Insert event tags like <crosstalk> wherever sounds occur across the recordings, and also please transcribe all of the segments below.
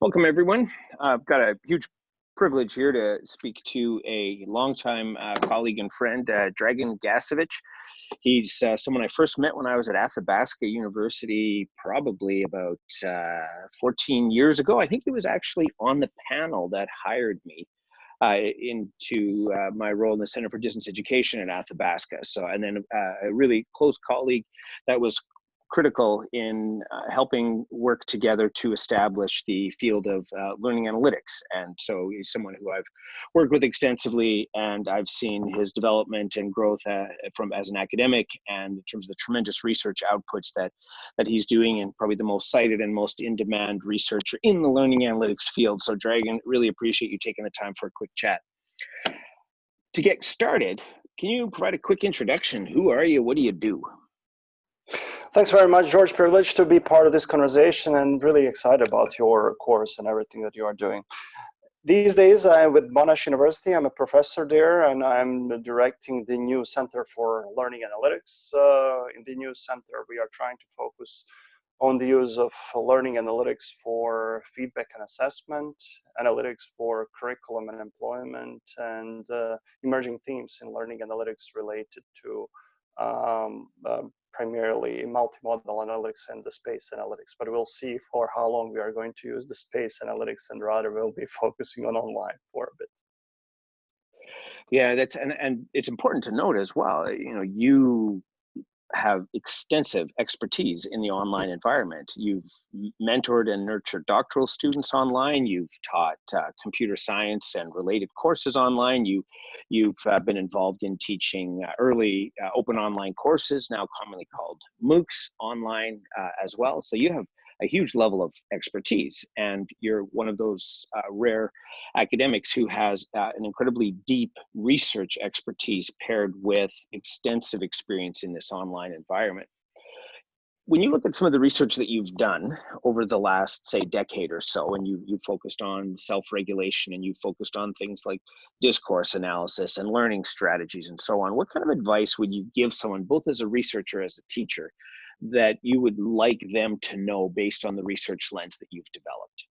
Welcome, everyone. I've got a huge privilege here to speak to a longtime uh, colleague and friend, uh, Dragan Gašević. He's uh, someone I first met when I was at Athabasca University, probably about uh, 14 years ago. I think he was actually on the panel that hired me uh, into uh, my role in the Center for Distance Education at Athabasca. So, and then a really close colleague that was critical in uh, helping work together to establish the field of uh, learning analytics. And so he's someone who I've worked with extensively, and I've seen his development and growth uh, from as an academic, and in terms of the tremendous research outputs that that he's doing, and probably the most cited and most in-demand researcher in the learning analytics field. So, Dragan, really appreciate you taking the time for a quick chat. To get started, can you provide a quick introduction? Who are you? What do you do? Thanks very much, George. Privileged to be part of this conversation and really excited about your course and everything that you are doing. These days, I'm with Monash University. I'm a professor there, and I'm directing the new Center for Learning Analytics. Uh, in the new center, we are trying to focus on the use of learning analytics for feedback and assessment, analytics for curriculum and employment, and uh, emerging themes in learning analytics related to um, uh, primarily multimodal analytics and the space analytics, but we'll see for how long we are going to use the space analytics and rather we'll be <laughs> focusing on online for a bit. Yeah, that's and and it's important to note as well. You know, you have extensive expertise in the online environment. You've mentored and nurtured doctoral students online. You've taught uh, computer science and related courses online. You, you've uh, been involved in teaching uh, early uh, open online courses, now commonly called MOOCs, online uh, as well. So you have a huge level of expertise. And you're one of those uh, rare academics who has uh, an incredibly deep research expertise paired with extensive experience in this online environment. When you look at some of the research that you've done over the last, say, decade or so, and you, you focused on self-regulation and you focused on things like discourse analysis and learning strategies and so on, what kind of advice would you give someone, both as a researcher, as a teacher, that you would like them to know based on the research lens that you've developed?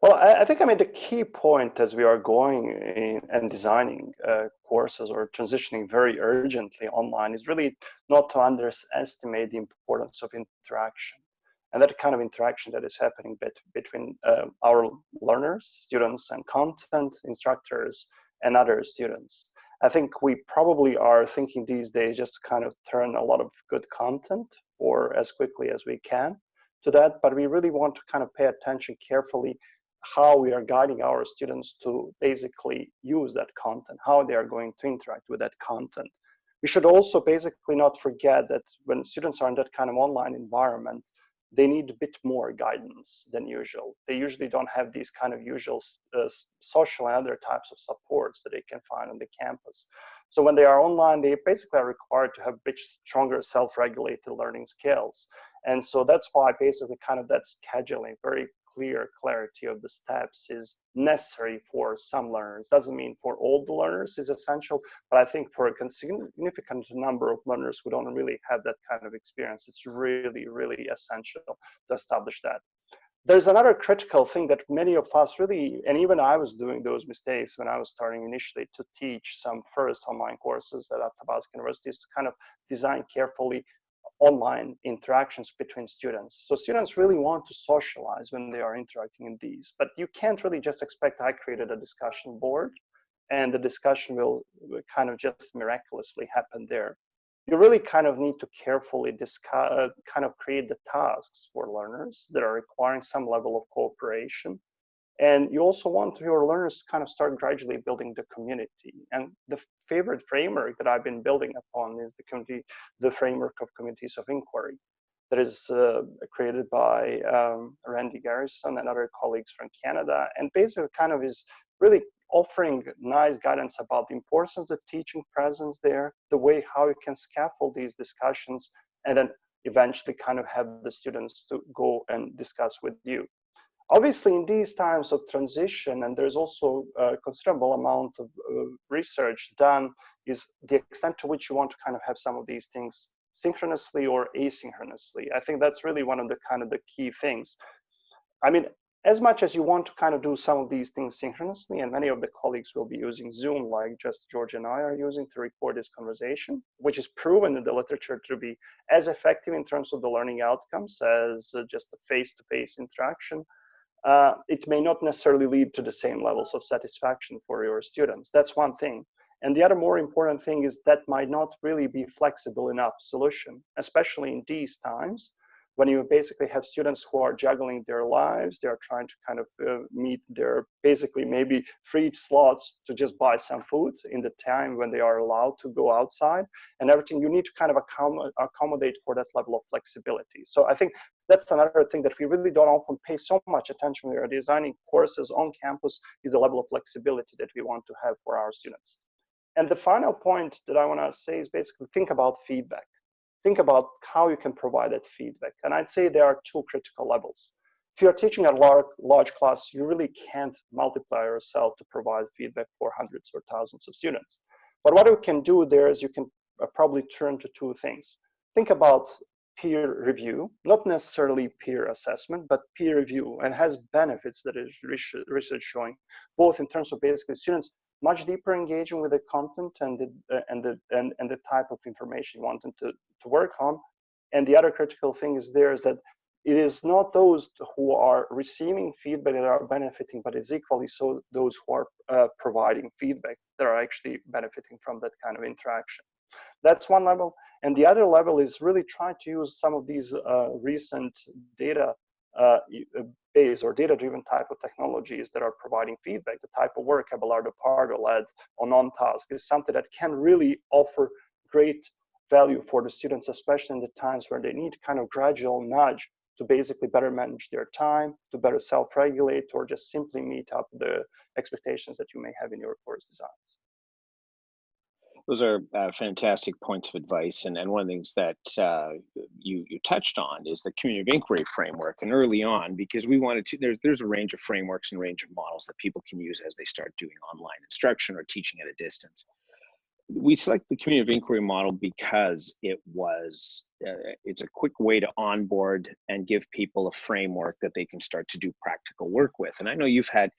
Well, I, think I mean the key point as we are going in and designing uh, courses or transitioning very urgently online is really not to underestimate the importance of interaction and that kind of interaction that is happening bet between uh, our learners, students, and content instructors and other students. I think we probably are thinking these days just kind of turn a lot of good content or as quickly as we can to that, but we really want to kind of pay attention carefully how we are guiding our students to basically use that content, how they are going to interact with that content. We should also basically not forget that when students are in that kind of online environment, they need a bit more guidance than usual. They usually don't have these kind of usual uh, social and other types of supports that they can find on the campus. So when they are online, they basically are required to have bit stronger self-regulated learning skills. And so that's why basically kind of that scheduling, very clear clarity of the steps is necessary for some learners. Doesn't mean for all the learners is essential, but I think for a significant number of learners who don't really have that kind of experience, it's really, really essential to establish that. There's another critical thing that many of us really, and even I was doing those mistakes when I was starting initially to teach some first online courses at Athabasca University is to kind of design carefully online interactions between students. So students really want to socialize when they are interacting in these, but you can't really just expect I created a discussion board and the discussion will kind of just miraculously happen there. You really kind of need to carefully discuss, uh, kind of create the tasks for learners that are requiring some level of cooperation and you also want your learners to kind of start gradually building the community. And the favorite framework that I've been building upon is the community, the framework of communities of inquiry that is uh, created by um, Randy Garrison and other colleagues from Canada. And basically kind of is really offering nice guidance about the importance of the teaching presence there, the way how you can scaffold these discussions, and then eventually kind of have the students to go and discuss with you. Obviously, in these times of transition, and there's also a considerable amount of uh, research done, is the extent to which you want to kind of have some of these things synchronously or asynchronously. I think that's really one of the kind of the key things. I mean, as much as you want to kind of do some of these things synchronously, and many of the colleagues will be using Zoom, like just George and I are using to record this conversation, which is proven in the literature to be as effective in terms of the learning outcomes as uh, just a face-to-face -face interaction. Uh, it may not necessarily lead to the same levels of satisfaction for your students. That's one thing. And the other more important thing is that might not really be flexible enough solution, especially in these times when you basically have students who are juggling their lives, they're trying to kind of uh, meet their basically maybe free slots to just buy some food in the time when they are allowed to go outside and everything, you need to kind of accommodate for that level of flexibility. So I think that's another thing that we really don't often pay so much attention we are designing courses on campus is the level of flexibility that we want to have for our students. And the final point that I want to say is basically think about feedback think about how you can provide that feedback. And I'd say there are two critical levels. If you're teaching a large, large class, you really can't multiply yourself to provide feedback for hundreds or thousands of students. But what you can do there is you can uh, probably turn to two things. Think about peer review, not necessarily peer assessment, but peer review, and has benefits that is research showing, both in terms of basically students much deeper engaging with the content and the uh, and the and, and the type of information you want them to, to work on. And the other critical thing is there is that it is not those who are receiving feedback that are benefiting, but it's equally so those who are uh, providing feedback that are actually benefiting from that kind of interaction. That's one level. And the other level is really trying to use some of these uh, recent data uh, uh or data-driven type of technologies that are providing feedback, the type of work Abelardo Pardo led on OnTask is something that can really offer great value for the students, especially in the times where they need kind of gradual nudge to basically better manage their time, to better self-regulate, or just simply meet up the expectations that you may have in your course designs. Those are uh, fantastic points of advice. And, and one of the things that uh, you, you touched on is the community of inquiry framework. And early on, because we wanted to, there's, there's a range of frameworks and range of models that people can use as they start doing online instruction or teaching at a distance. We select the community of inquiry model because it was, uh, it's a quick way to onboard and give people a framework that they can start to do practical work with. And I know you've had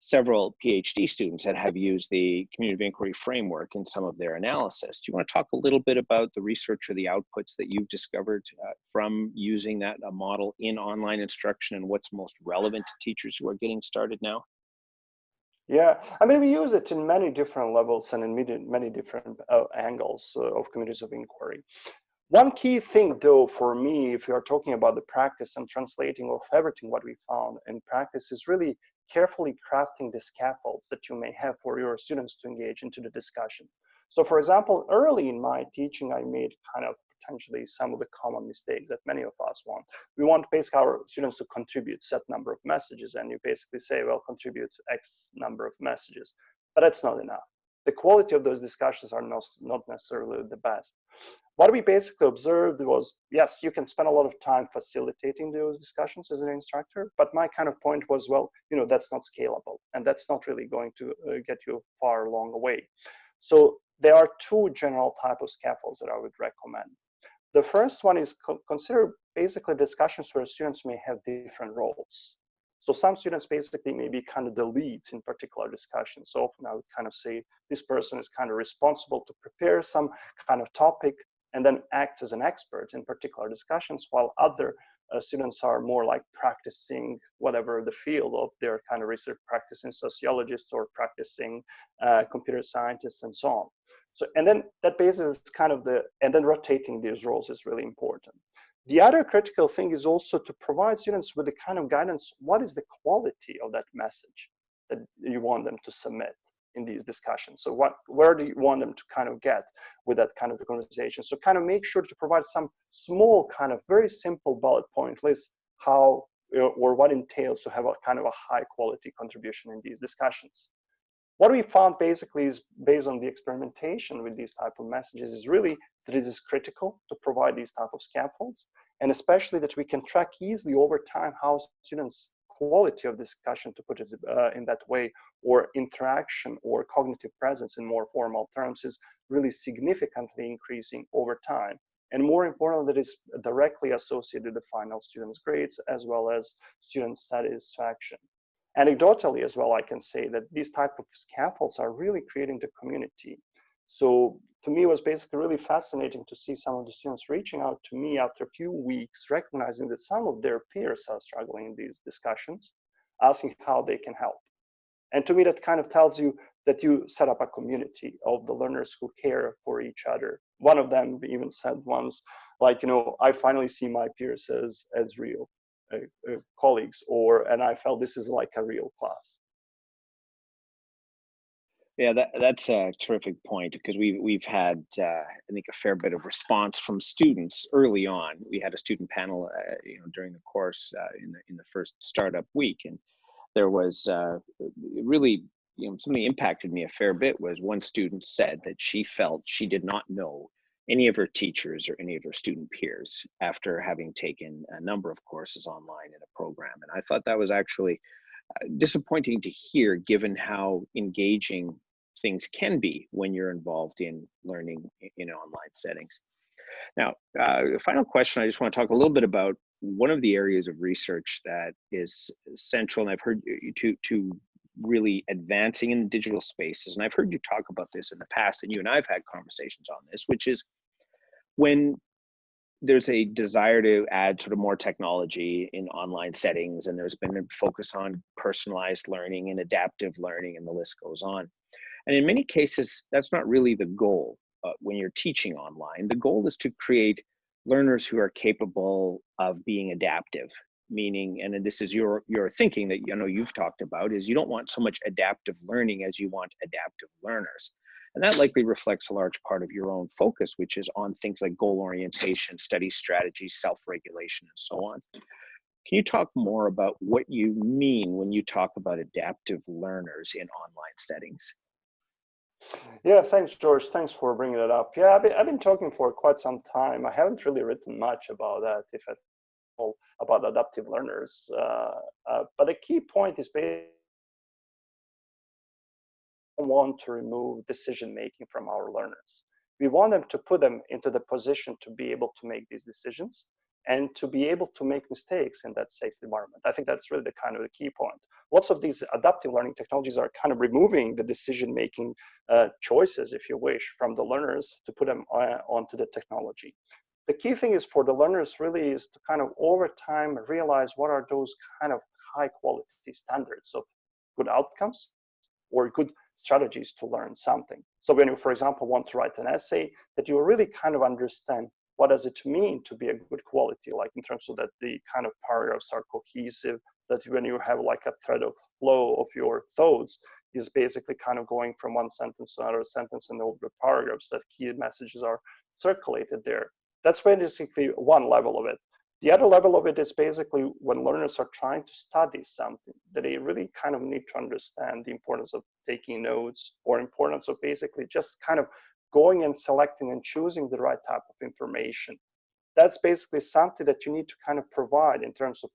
several PhD students that have used the community of inquiry framework in some of their analysis. Do you want to talk a little bit about the research or the outputs that you've discovered uh, from using that uh, model in online instruction and what's most relevant to teachers who are getting started now? Yeah, I mean, we use it in many different levels and in many different uh, angles uh, of communities of inquiry. One key thing, though, for me, if you are talking about the practice and translating of everything what we found in practice, is really carefully crafting the scaffolds that you may have for your students to engage into the discussion. So for example, early in my teaching, I made kind of potentially some of the common mistakes that many of us want. We want basically our students to contribute set number of messages and you basically say, well, contribute X number of messages, but that's not enough. The quality of those discussions are not, not necessarily the best. What we basically observed was, yes, you can spend a lot of time facilitating those discussions as an instructor, but my kind of point was, well, you know, that's not scalable and that's not really going to uh, get you far along the way. So there are two general type of scaffolds that I would recommend. The first one is co consider basically discussions where students may have different roles. So some students basically maybe kind of the leads in particular discussions. So often I would kind of say this person is kind of responsible to prepare some kind of topic and then acts as an expert in particular discussions, while other uh, students are more like practicing whatever the field of their kind of research, practicing sociologists or practicing uh, computer scientists and so on. So, and then that basis is kind of the, and then rotating these roles is really important. The other critical thing is also to provide students with the kind of guidance, what is the quality of that message that you want them to submit? in these discussions. So what, where do you want them to kind of get with that kind of the conversation? So kind of make sure to provide some small kind of very simple bullet point list how or what entails to have a kind of a high quality contribution in these discussions. What we found basically is based on the experimentation with these type of messages is really that it is critical to provide these type of scaffolds and especially that we can track easily over time how students quality of discussion, to put it uh, in that way, or interaction or cognitive presence in more formal terms is really significantly increasing over time. and more important, that is directly associated with the final students' grades as well as student satisfaction. Anecdotally as well, I can say that these type of scaffolds are really creating the community. So to me, it was basically really fascinating to see some of the students reaching out to me after a few weeks, recognizing that some of their peers are struggling in these discussions, asking how they can help. And to me, that kind of tells you that you set up a community of the learners who care for each other. One of them even said once, like, you know, I finally see my peers as, as real colleagues, or, and I felt this is like a real class. Yeah, that, that's a terrific point because we've we've had uh, I think a fair bit of response from students early on. We had a student panel, uh, you know, during the course uh, in the in the first startup week, and there was uh, really you know something impacted me a fair bit was one student said that she felt she did not know any of her teachers or any of her student peers after having taken a number of courses online in a program, and I thought that was actually uh, disappointing to hear given how engaging things can be when you're involved in learning in online settings. Now, uh, final question, I just want to talk a little bit about one of the areas of research that is central, and I've heard you to, to really advancing in digital spaces, and I've heard you talk about this in the past, and you and I have had conversations on this, which is when there's a desire to add sort of more technology in online settings, and there's been a focus on personalized learning and adaptive learning, and the list goes on. And in many cases, that's not really the goal uh, when you're teaching online. The goal is to create learners who are capable of being adaptive, meaning, and this is your, your thinking that you know you've talked about, is you don't want so much adaptive learning as you want adaptive learners. And that likely reflects a large part of your own focus, which is on things like goal orientation, study strategy, self-regulation, and so on. Can you talk more about what you mean when you talk about adaptive learners in online settings? Yeah, thanks, George. Thanks for bringing it up. Yeah, I've been, I've been talking for quite some time. I haven't really written much about that, if at about adaptive learners. Uh, uh, but the key point is basically want to remove decision making from our learners. We want them to put them into the position to be able to make these decisions and to be able to make mistakes in that safe environment. I think that's really the kind of the key point. Lots of these adaptive learning technologies are kind of removing the decision-making uh, choices, if you wish, from the learners to put them on, uh, onto the technology. The key thing is for the learners really is to kind of over time realize what are those kind of high quality standards of good outcomes or good strategies to learn something. So when you, for example, want to write an essay, that you really kind of understand what does it mean to be a good quality, like in terms of that the kind of paragraphs are cohesive, that when you have like a thread of flow of your thoughts is basically kind of going from one sentence to another sentence and over the paragraphs, that key messages are circulated there. That's basically one level of it. The other level of it is basically when learners are trying to study something, that they really kind of need to understand the importance of taking notes or importance of basically just kind of going and selecting and choosing the right type of information. That's basically something that you need to kind of provide in terms of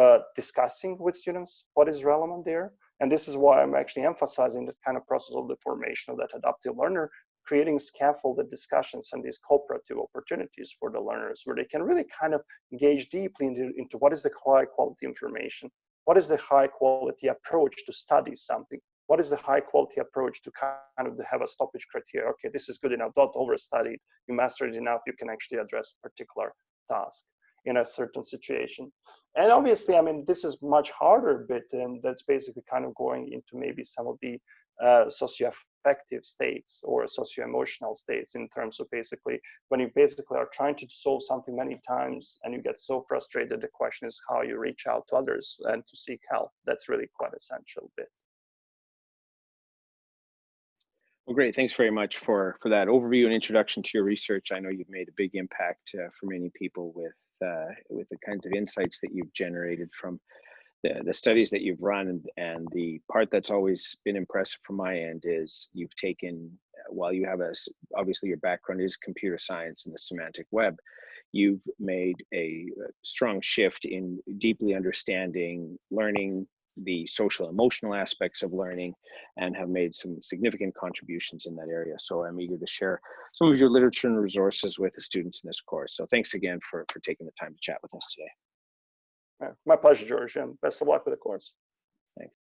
uh, discussing with students what is relevant there. And this is why I'm actually emphasizing the kind of process of the formation of that adaptive learner, creating scaffolded discussions and these cooperative opportunities for the learners where they can really kind of engage deeply into, into what is the high quality information, what is the high quality approach to study something, what is the high quality approach to kind of have a stoppage criteria? Okay, this is good enough, don't overstudy. You mastered enough, you can actually address a particular task in a certain situation. And obviously, I mean, this is much harder bit, and that's basically kind of going into maybe some of the uh, socio-affective states or socio-emotional states in terms of basically when you basically are trying to solve something many times and you get so frustrated, the question is how you reach out to others and to seek help. That's really quite essential bit. Well, great. Thanks very much for, for that overview and introduction to your research. I know you've made a big impact uh, for many people with, uh, with the kinds of insights that you've generated from the, studies that you've run and, and the part that's always been impressive from my end is you've taken uh, while you have a obviously your background is computer science and the semantic web you've made a uh, strong shift in deeply understanding learning the social emotional aspects of learning and have made some significant contributions in that area. So i'm eager to share some of your literature and resources with the students in this course. So thanks again for for taking the time to chat with us today. My pleasure, George, and best of luck with the course. Thanks.